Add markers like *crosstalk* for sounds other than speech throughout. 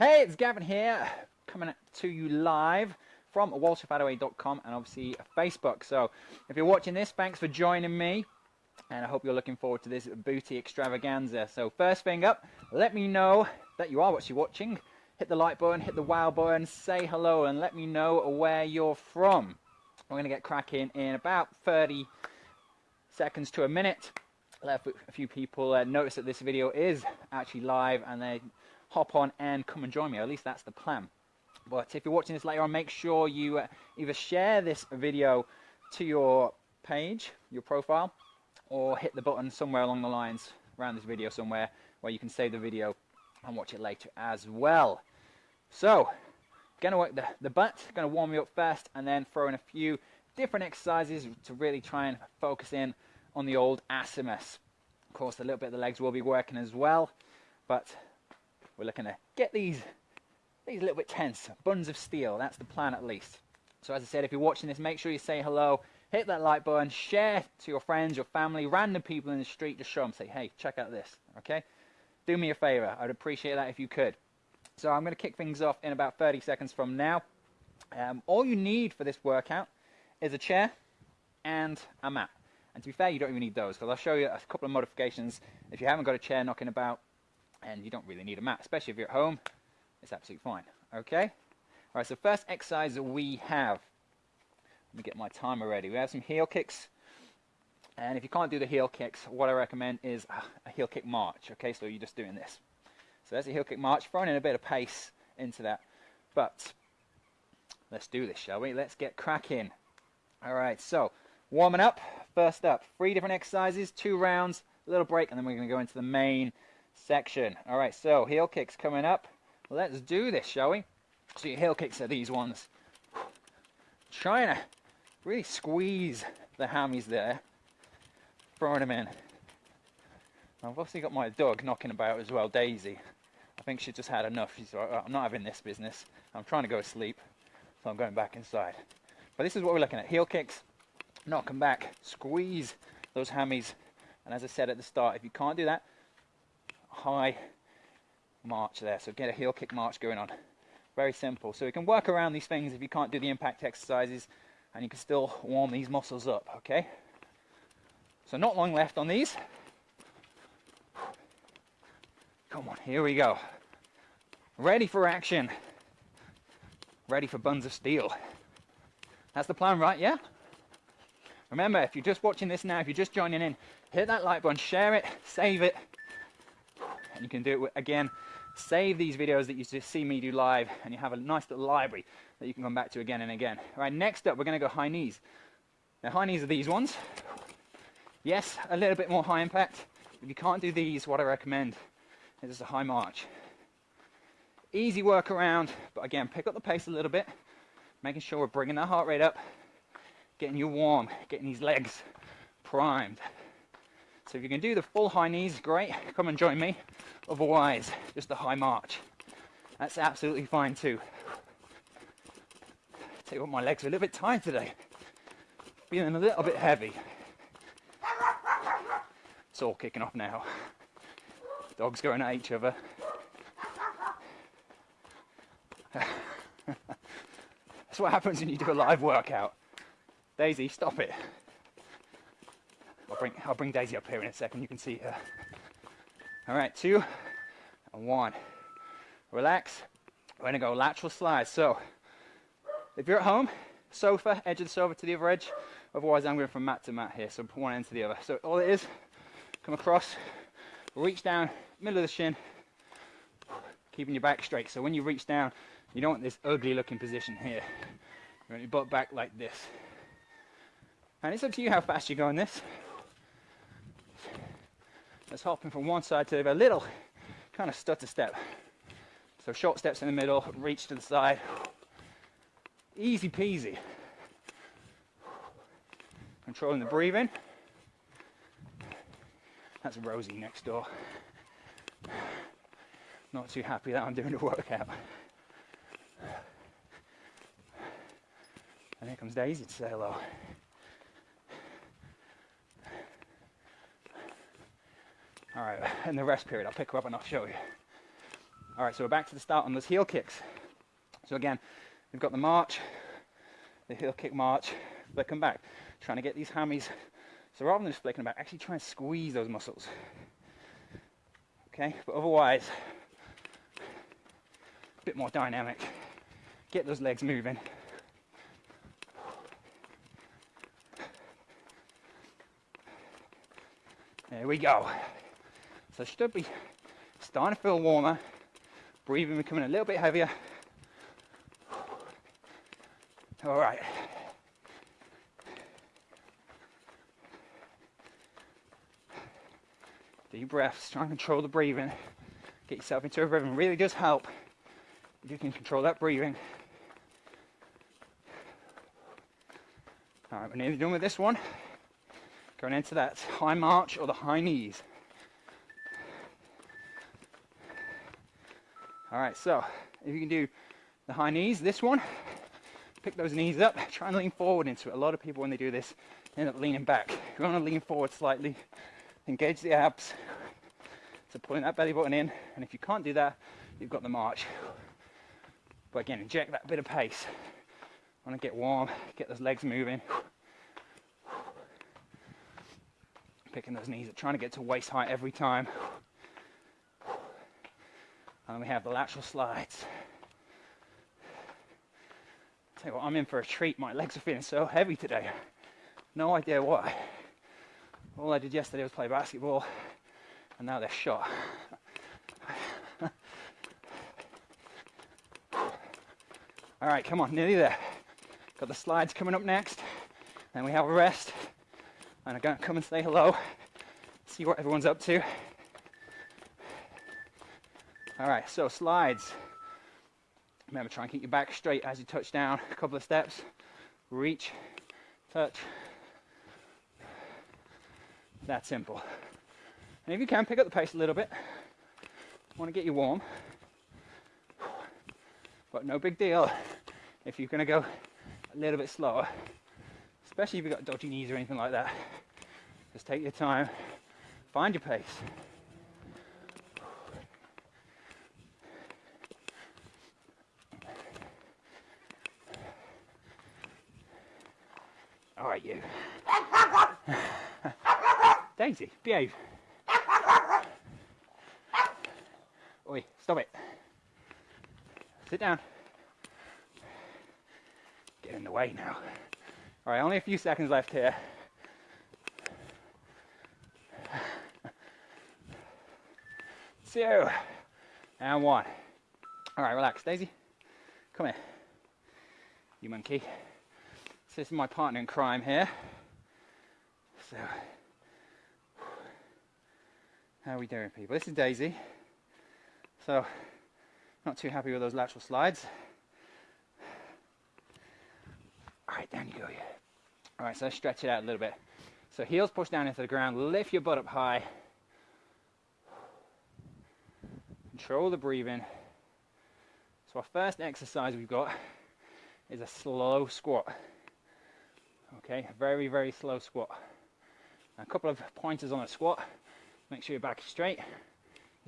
Hey, it's Gavin here, coming to you live from walterfadaway.com and obviously Facebook. So, if you're watching this, thanks for joining me, and I hope you're looking forward to this booty extravaganza. So, first thing up, let me know that you are actually watching. Hit the like button, hit the wow button, say hello, and let me know where you're from. We're going to get cracking in about 30 seconds to a minute. Let a few people uh, notice that this video is actually live and they hop on and come and join me. At least that's the plan. But if you're watching this later on, make sure you uh, either share this video to your page, your profile, or hit the button somewhere along the lines around this video somewhere where you can save the video and watch it later as well. So, gonna work the, the butt, gonna warm you up first and then throw in a few different exercises to really try and focus in on the old assimus. Of course, a little bit of the legs will be working as well, but we're looking to get these, these a little bit tense, buns of steel, that's the plan at least. So as I said, if you're watching this, make sure you say hello, hit that like button, share to your friends, your family, random people in the street, just show them, say, hey, check out this, okay? Do me a favor, I'd appreciate that if you could. So I'm going to kick things off in about 30 seconds from now. Um, all you need for this workout is a chair and a mat. And to be fair, you don't even need those because I'll show you a couple of modifications. If you haven't got a chair knocking about and you don't really need a mat, especially if you're at home, it's absolutely fine. Okay? All right, so first exercise we have, let me get my timer ready. We have some heel kicks. And if you can't do the heel kicks, what I recommend is uh, a heel kick march. Okay, so you're just doing this. So there's a heel kick march, throwing in a bit of pace into that. But let's do this, shall we? Let's get cracking. All right, so warming up. First up, three different exercises, two rounds, a little break, and then we're going to go into the main section. All right, so heel kicks coming up. Let's do this, shall we? So your heel kicks are these ones. Trying to really squeeze the hammies there, throwing them in. I've obviously got my dog knocking about as well, Daisy. I think she just had enough. She's like, I'm not having this business. I'm trying to go to sleep, so I'm going back inside. But this is what we're looking at. Heel kicks, knock them back, squeeze those hammies. And as I said at the start, if you can't do that, high march there. So get a heel kick march going on. Very simple. So you can work around these things if you can't do the impact exercises and you can still warm these muscles up, okay? So not long left on these. Come on, here we go. Ready for action. Ready for buns of steel. That's the plan, right? Yeah? Remember, if you're just watching this now, if you're just joining in, hit that like button, share it, save it. And you can do it again. Save these videos that you just see me do live, and you have a nice little library that you can come back to again and again. All right, next up, we're going to go high knees. Now, high knees are these ones. Yes, a little bit more high impact. If you can't do these, what I recommend is a high march. Easy work around, but again, pick up the pace a little bit, making sure we're bringing that heart rate up, getting you warm, getting these legs primed. So if you can do the full high knees, great, *laughs* come and join me. Otherwise, just the high march. That's absolutely fine too. Tell you what, my legs are a little bit tired today. Feeling a little bit heavy. It's all kicking off now. Dogs going at each other. *laughs* That's what happens when you do a live workout. Daisy, stop it. I'll bring, I'll bring Daisy up here in a second, you can see her. All right, two and one. Relax. We're gonna go lateral slide. So, if you're at home, sofa, edge of the sofa to the other edge. Otherwise, I'm going from mat to mat here, so one end to the other. So all it is, come across, reach down, middle of the shin, keeping your back straight. So when you reach down, you don't want this ugly looking position here. You want your butt back like this. And it's up to you how fast you go on this. Let's hopping from one side to the other, a little kind of stutter step. So short steps in the middle, reach to the side. Easy peasy. Controlling the breathing. That's Rosie next door. Not too happy that I'm doing a workout. And here comes Daisy to say hello. All right, *sighs* in the rest period, I'll pick her up and I'll show you. All right, so we're back to the start on those heel kicks. So again, we've got the march, the heel kick march, flick them back, trying to get these hammies. So rather than just flicking them back, actually try and squeeze those muscles. Okay, but otherwise, a bit more dynamic. Get those legs moving. There we go. So should be starting to feel warmer, breathing becoming a little bit heavier. All right. Deep breaths, try and control the breathing. Get yourself into a rhythm. Really does help if you can control that breathing. All right, we're nearly done with this one. Going into that high march or the high knees. All right, so if you can do the high knees, this one, pick those knees up, try and lean forward into it. A lot of people, when they do this, end up leaning back. You want to lean forward slightly, engage the abs. So pulling that belly button in, and if you can't do that, you've got the march. But again, inject that bit of pace. Want to get warm, get those legs moving. Picking those knees up, trying to get to waist height every time. And we have the lateral slides. Tell you what, I'm in for a treat. My legs are feeling so heavy today. No idea why. All I did yesterday was play basketball, and now they're shot. *laughs* All right, come on, nearly there. Got the slides coming up next. Then we have a rest. And I'm going to come and say hello, see what everyone's up to. All right, so slides. Remember, try and keep your back straight as you touch down. A couple of steps. Reach, touch. That simple. And if you can, pick up the pace a little bit. Want to get you warm. But no big deal if you're going to go a little bit slower, especially if you've got dodgy knees or anything like that. Just take your time, find your pace. All right, you. *laughs* Daisy, behave. Oi, stop it. Sit down. Get in the way now. All right, only a few seconds left here. Two, and one. All right, relax, Daisy. Come here, you monkey. So this is my partner in crime here. So, how are we doing, people? This is Daisy. So, not too happy with those lateral slides. All right, down you go, yeah. All right, so let's stretch it out a little bit. So heels push down into the ground, lift your butt up high. Control the breathing. So our first exercise we've got is a slow squat. Okay, very, very slow squat. a couple of pointers on a squat. Make sure your back is straight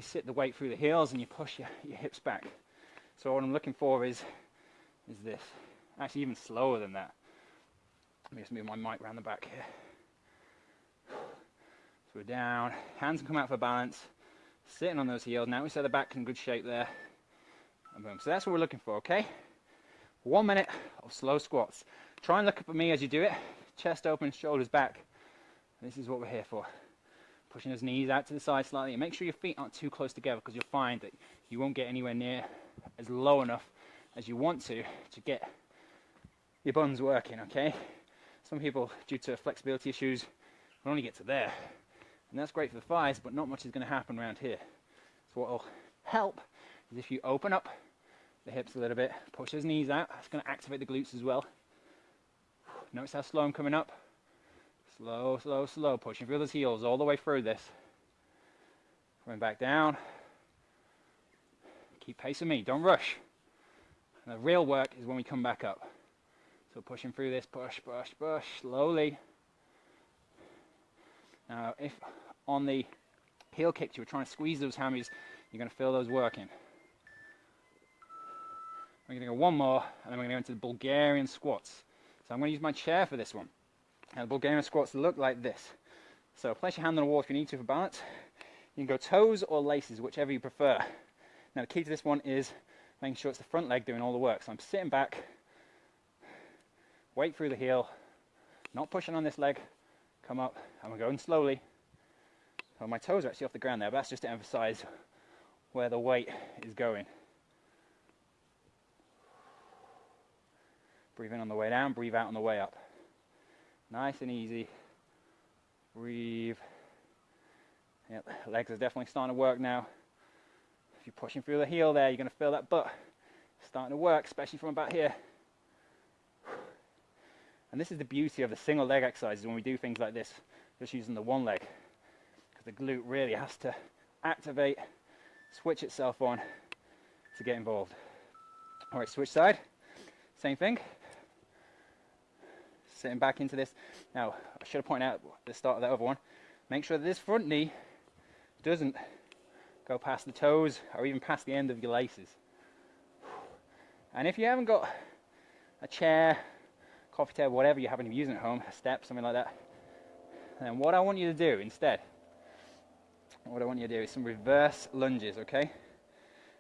you sit the weight through the heels and you push your, your hips back. So what I'm looking for is, is this. Actually even slower than that. Let me just move my mic around the back here. So we're down, hands come out for balance, sitting on those heels. Now we set the back in good shape there. And boom. So that's what we're looking for, okay? One minute of slow squats. Try and look up at me as you do it. Chest open, shoulders back. This is what we're here for. Pushing those knees out to the side slightly. And make sure your feet aren't too close together because you'll find that you won't get anywhere near as low enough as you want to to get your buns working okay? Some people due to flexibility issues will only get to there. And that's great for the thighs but not much is going to happen around here. So what will help is if you open up the hips a little bit push those knees out. That's going to activate the glutes as well notice how slow I'm coming up Slow, slow, slow. Pushing through those heels all the way through this. Coming back down. Keep pace with me. Don't rush. And the real work is when we come back up. So pushing through this. Push, push, push. Slowly. Now, if on the heel kicks you were trying to squeeze those hammies, you're going to feel those working. We're going to go one more, and then we're going to go into the Bulgarian squats. So I'm going to use my chair for this one. The Bulgarian squats look like this. So place your hand on the wall if you need to for balance. You can go toes or laces, whichever you prefer. Now the key to this one is making sure it's the front leg doing all the work. So I'm sitting back, weight through the heel, not pushing on this leg, come up, and we're going slowly. So my toes are actually off the ground there, but that's just to emphasize where the weight is going. Breathe in on the way down, breathe out on the way up. Nice and easy. Breathe. Yep, legs are definitely starting to work now. If you're pushing through the heel there, you're going to feel that butt starting to work, especially from about here. And this is the beauty of the single leg exercises when we do things like this, just using the one leg. Because the glute really has to activate, switch itself on to get involved. All right, switch side, same thing. Sitting back into this. Now, I should have pointed out at the start of that other one, make sure that this front knee doesn't go past the toes or even past the end of your laces. And if you haven't got a chair, coffee table, whatever you happen to be using at home, a step, something like that, then what I want you to do instead, what I want you to do is some reverse lunges, okay?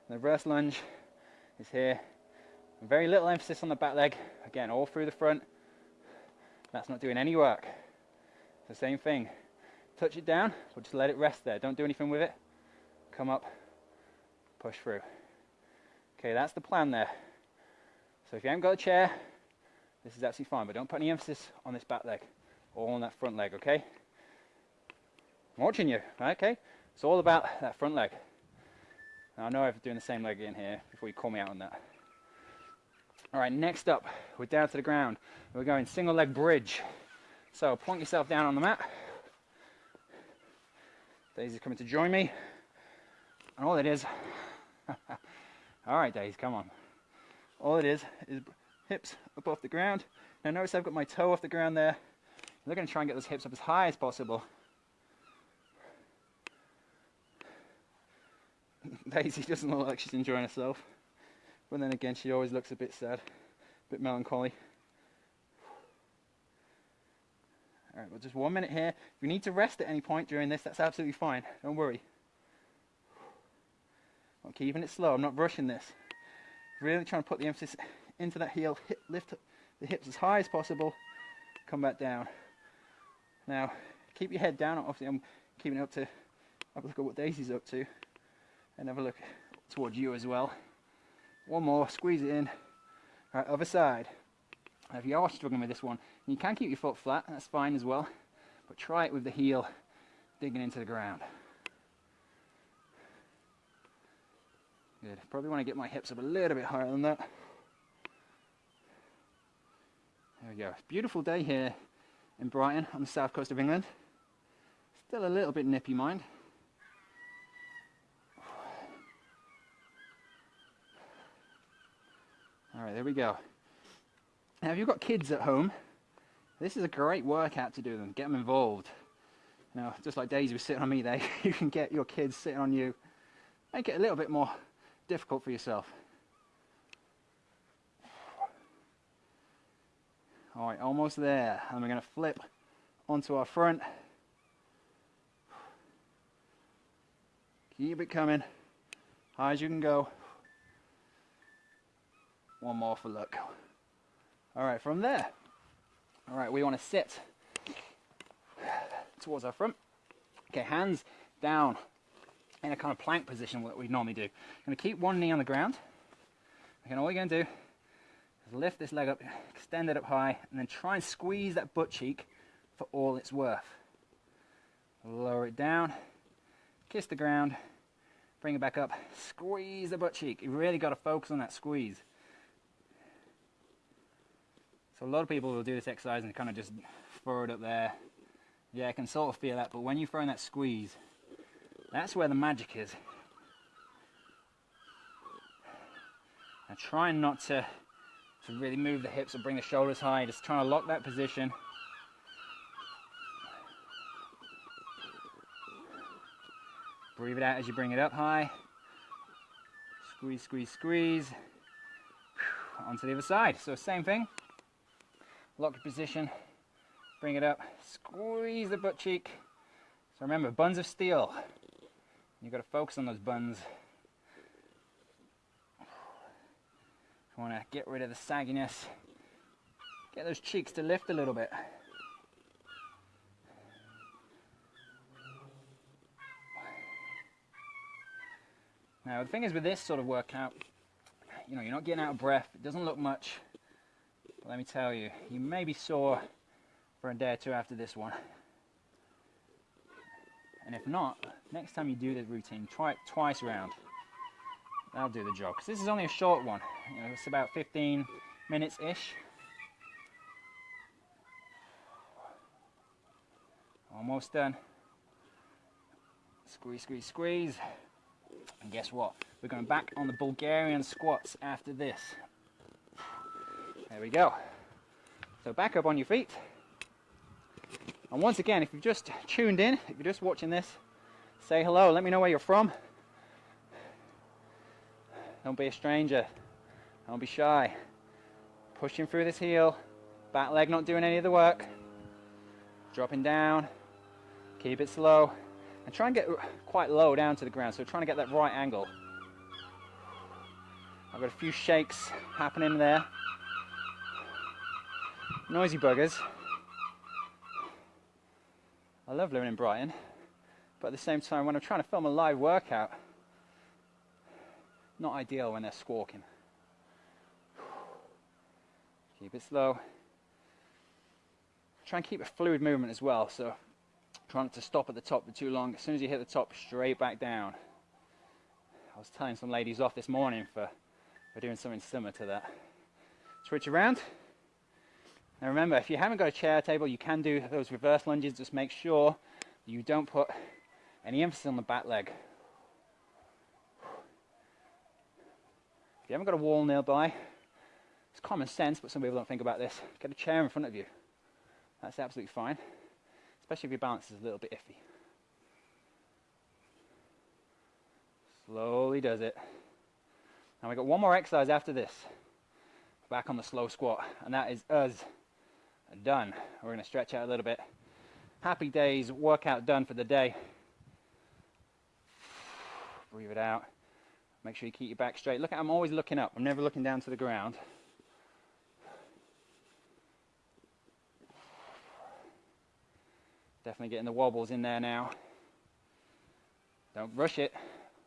The reverse lunge is here. Very little emphasis on the back leg, again, all through the front. That's not doing any work. The same thing. Touch it down, but just let it rest there. Don't do anything with it. Come up, push through. Okay, that's the plan there. So if you haven't got a chair, this is absolutely fine, but don't put any emphasis on this back leg or on that front leg, okay? I'm watching you, okay? It's all about that front leg. Now, I know I'm doing the same leg in here before you call me out on that. All right, next up, we're down to the ground. We're going single leg bridge. So point yourself down on the mat. Daisy's coming to join me. And all it is, *laughs* all right, Daisy, come on. All it is is hips up off the ground. Now notice I've got my toe off the ground there. We're going to try and get those hips up as high as possible. *laughs* Daisy doesn't look like she's enjoying herself. But then again, she always looks a bit sad, a bit melancholy. All right, well, just one minute here. If you need to rest at any point during this, that's absolutely fine. Don't worry. I'm keeping it slow. I'm not rushing this. Really trying to put the emphasis into that heel. Hip, lift the hips as high as possible. Come back down. Now, keep your head down. Obviously, I'm keeping it up to have a look at what Daisy's up to, and have a look towards you as well. One more. Squeeze it in. Right, other side. Now, if you are struggling with this one, you can keep your foot flat. That's fine as well. But try it with the heel digging into the ground. Good. Probably want to get my hips up a little bit higher than that. There we go. Beautiful day here in Brighton on the south coast of England. Still a little bit nippy, mind. All right, there we go. Now, if you've got kids at home, this is a great workout to do them. Get them involved. Now, just like Daisy was sitting on me there, *laughs* you can get your kids sitting on you. Make it a little bit more difficult for yourself. All right, almost there. And we're going to flip onto our front. Keep it coming. High as you can go. One more for luck. All right, from there. All right, we want to sit towards our front. Okay, hands down in a kind of plank position that we normally do. I'm going to keep one knee on the ground. Again, all you're going to do is lift this leg up, extend it up high, and then try and squeeze that butt cheek for all it's worth. Lower it down, kiss the ground, bring it back up, squeeze the butt cheek. You really got to focus on that squeeze. So a lot of people will do this exercise and kind of just throw it up there. Yeah, I can sort of feel that, but when you throw in that squeeze, that's where the magic is. And trying not to, to really move the hips or bring the shoulders high, just trying to lock that position. Breathe it out as you bring it up high. Squeeze, squeeze, squeeze. onto the other side. So same thing, lock your position, bring it up, squeeze the butt cheek. So remember, buns of steel. You've got to focus on those buns. You want to get rid of the sagginess. Get those cheeks to lift a little bit. Now the thing is with this sort of workout, you know, you're not getting out of breath. It doesn't look much. Let me tell you, you may be sore for a day or two after this one. And if not, next time you do this routine, try it twice around. That'll do the job. Because this is only a short one. You know, it's about 15 minutes-ish. Almost done. Squeeze, squeeze, squeeze. And guess what? We're going back on the Bulgarian squats after this. There we go. So back up on your feet. And once again, if you've just tuned in, if you're just watching this, say hello. Let me know where you're from. Don't be a stranger. Don't be shy. Pushing through this heel. Back leg not doing any of the work. Dropping down. Keep it slow and try and get quite low down to the ground. So trying to get that right angle. I've got a few shakes happening there. Noisy buggers. I love living in Brighton, but at the same time, when I'm trying to film a live workout, not ideal when they're squawking. Keep it slow. Try and keep a fluid movement as well, so Try not to stop at the top for too long. As soon as you hit the top, straight back down. I was telling some ladies off this morning for, for doing something similar to that. Switch around. Now remember, if you haven't got a chair table, you can do those reverse lunges. Just make sure you don't put any emphasis on the back leg. If you haven't got a wall nearby, it's common sense, but some people don't think about this. Get a chair in front of you. That's absolutely fine especially if your balance is a little bit iffy. Slowly does it. Now we've got one more exercise after this. Back on the slow squat, and that is us done. We're going to stretch out a little bit. Happy days, workout done for the day. Breathe it out. Make sure you keep your back straight. Look, I'm always looking up. I'm never looking down to the ground. Definitely getting the wobbles in there now. Don't rush it.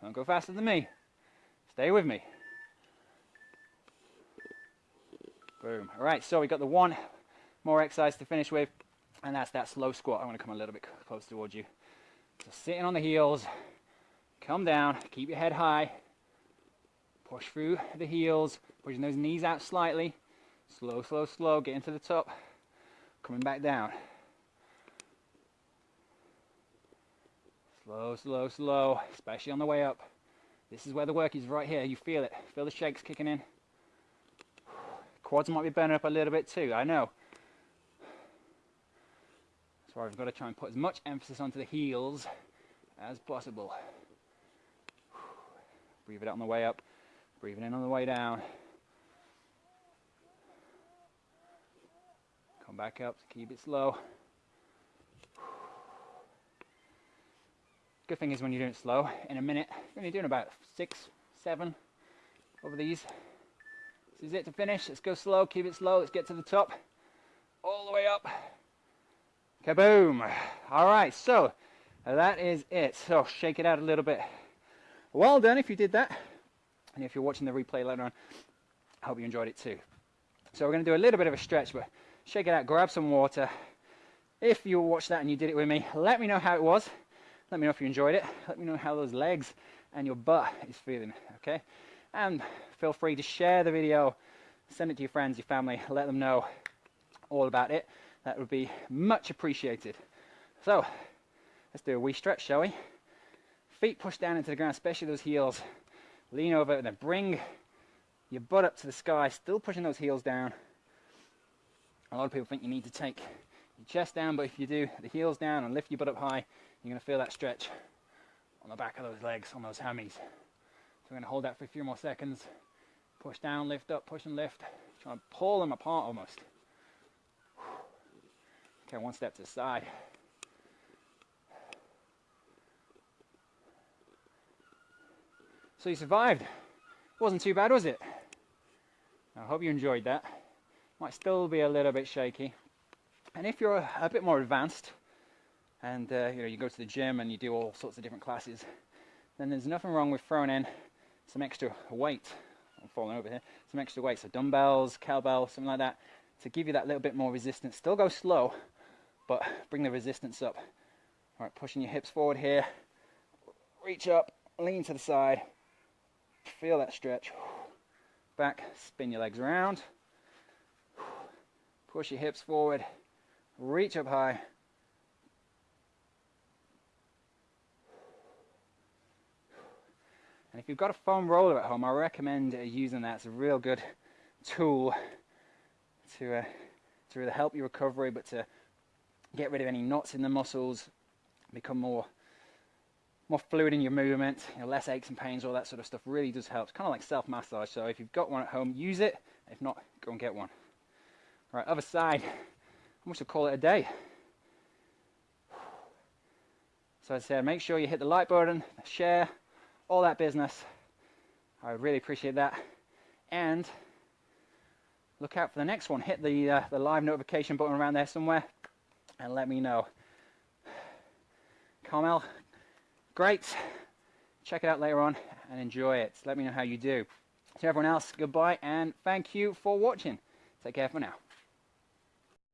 Don't go faster than me. Stay with me. Boom. All right, so we got the one more exercise to finish with, and that's that slow squat. I want to come a little bit closer towards you. So sitting on the heels, come down, keep your head high, push through the heels, pushing those knees out slightly. Slow, slow, slow, getting to the top, coming back down. Slow, slow, slow, especially on the way up. This is where the work is right here. You feel it. Feel the shakes kicking in. Quads might be burning up a little bit too, I know. So I've got to try and put as much emphasis onto the heels as possible. Breathe it out on the way up, breathe it in on the way down. Come back up, keep it slow. Good thing is when you're doing it slow, in a minute, you're only doing about six, seven over these. This is it to finish. Let's go slow, keep it slow. Let's get to the top. All the way up. Kaboom. All right, so uh, that is it. So shake it out a little bit. Well done if you did that. And if you're watching the replay later on, I hope you enjoyed it too. So we're going to do a little bit of a stretch, but shake it out, grab some water. If you watched that and you did it with me, let me know how it was. Let me know if you enjoyed it. Let me know how those legs and your butt is feeling, okay? And feel free to share the video, send it to your friends, your family, let them know all about it. That would be much appreciated. So, let's do a wee stretch, shall we? Feet push down into the ground, especially those heels. Lean over and then bring your butt up to the sky, still pushing those heels down. A lot of people think you need to take your chest down, but if you do the heels down and lift your butt up high, you're going to feel that stretch on the back of those legs, on those hammies. So we're going to hold that for a few more seconds. Push down, lift up, push and lift. Try to pull them apart almost. Okay, one step to the side. So you survived. Wasn't too bad, was it? I hope you enjoyed that. Might still be a little bit shaky. And if you're a, bit more advanced, and uh, you know you go to the gym and you do all sorts of different classes, then there's nothing wrong with throwing in some extra weight. I'm falling over here. Some extra weight, so dumbbells, cowbell, something like that, to give you that little bit more resistance. Still go slow, but bring the resistance up. All right, pushing your hips forward here. Reach up, lean to the side. Feel that stretch. Back, spin your legs around. Push your hips forward. Reach up high. And if you've got a foam roller at home, I recommend uh, using that. It's a real good tool to, uh, to really help your recovery, but to get rid of any knots in the muscles, become more more fluid in your movement, you know, less aches and pains, all that sort of stuff really does help. It's kind of like self-massage. So if you've got one at home, use it. If not, go and get one. All right, other side. I must call it a day. So as I said, make sure you hit the like button, share, all that business. I would really appreciate that. And look out for the next one. Hit the, uh, the live notification button around there somewhere and let me know. Carmel, great. Check it out later on and enjoy it. Let me know how you do. To everyone else, goodbye and thank you for watching. Take care for now.